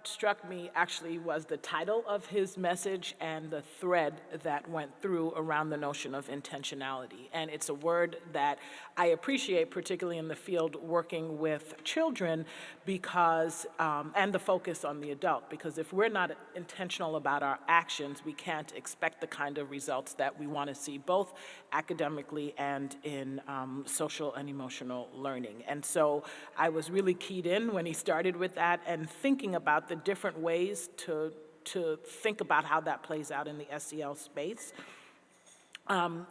what struck me actually was the title of his message and the thread that went through around the notion of intentionality. And it's a word that I appreciate, particularly in the field working with children, because, um, and the focus on the adult, because if we're not intentional about our actions, we can't expect the kind of results that we want to see, both academically and in um, social and emotional learning. And so I was really keyed in when he started with that and thinking about the different ways to, to think about how that plays out in the SEL space. Um,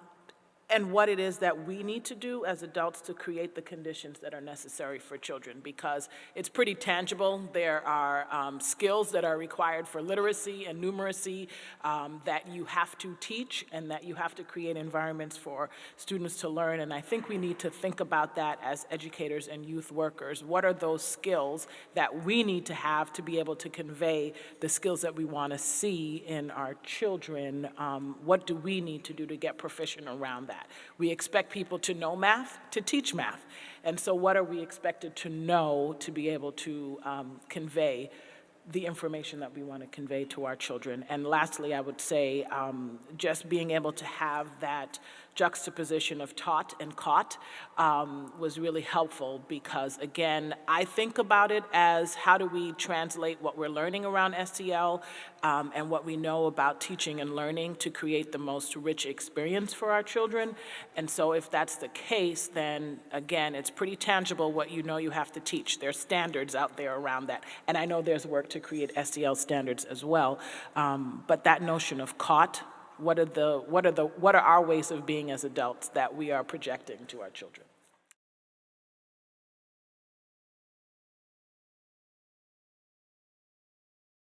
and what it is that we need to do as adults to create the conditions that are necessary for children because it's pretty tangible. There are um, skills that are required for literacy and numeracy um, that you have to teach and that you have to create environments for students to learn. And I think we need to think about that as educators and youth workers. What are those skills that we need to have to be able to convey the skills that we want to see in our children? Um, what do we need to do to get proficient around that? That. We expect people to know math, to teach math. And so what are we expected to know to be able to um, convey the information that we want to convey to our children. And lastly, I would say um, just being able to have that juxtaposition of taught and caught um, was really helpful because, again, I think about it as how do we translate what we're learning around SEL um, and what we know about teaching and learning to create the most rich experience for our children. And so if that's the case, then again, it's pretty tangible what you know you have to teach. There's standards out there around that. And I know there's work to create SEL standards as well. Um, but that notion of caught, what are the what are the what are our ways of being as adults that we are projecting to our children?